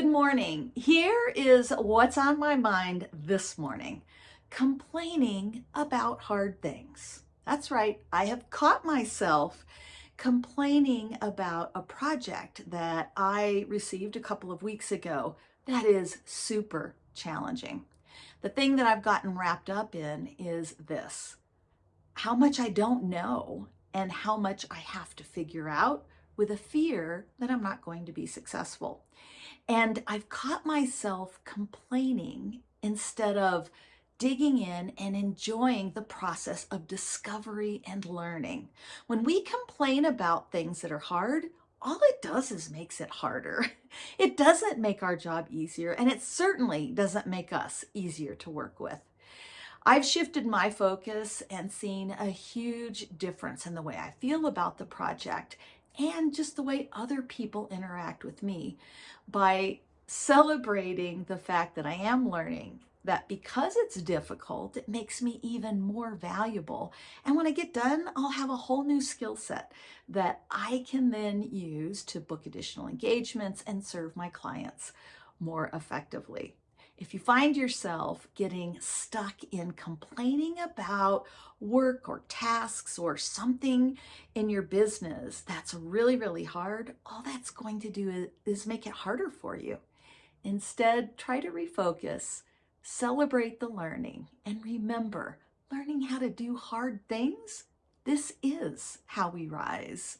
Good morning. Here is what's on my mind this morning. Complaining about hard things. That's right. I have caught myself complaining about a project that I received a couple of weeks ago that is super challenging. The thing that I've gotten wrapped up in is this, how much I don't know and how much I have to figure out with a fear that I'm not going to be successful. And I've caught myself complaining instead of digging in and enjoying the process of discovery and learning. When we complain about things that are hard, all it does is makes it harder. It doesn't make our job easier, and it certainly doesn't make us easier to work with. I've shifted my focus and seen a huge difference in the way I feel about the project and just the way other people interact with me by celebrating the fact that I am learning that because it's difficult, it makes me even more valuable. And when I get done, I'll have a whole new skill set that I can then use to book additional engagements and serve my clients more effectively. If you find yourself getting stuck in complaining about work or tasks or something in your business that's really, really hard, all that's going to do is make it harder for you. Instead, try to refocus, celebrate the learning, and remember, learning how to do hard things, this is how we rise.